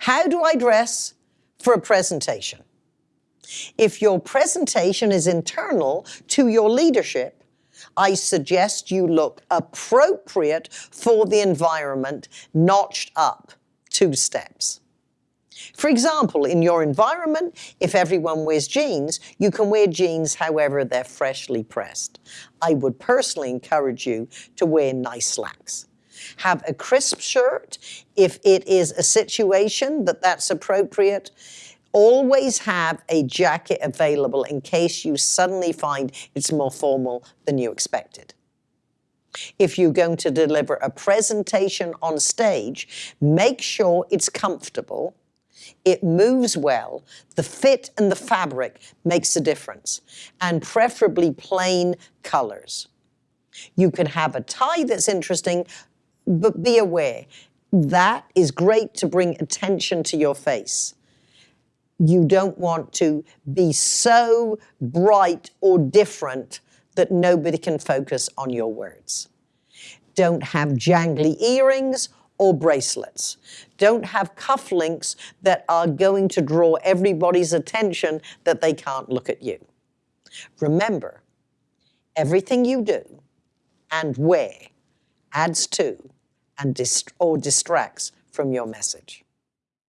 How do I dress for a presentation? If your presentation is internal to your leadership, I suggest you look appropriate for the environment, notched up two steps. For example, in your environment, if everyone wears jeans, you can wear jeans however they're freshly pressed. I would personally encourage you to wear nice slacks. Have a crisp shirt if it is a situation that that's appropriate. Always have a jacket available in case you suddenly find it's more formal than you expected. If you're going to deliver a presentation on stage, make sure it's comfortable it moves well. The fit and the fabric makes a difference, and preferably plain colors. You can have a tie that's interesting, but be aware, that is great to bring attention to your face. You don't want to be so bright or different that nobody can focus on your words. Don't have jangly earrings or bracelets. Don't have cufflinks that are going to draw everybody's attention that they can't look at you. Remember, everything you do and wear adds to and dist or distracts from your message.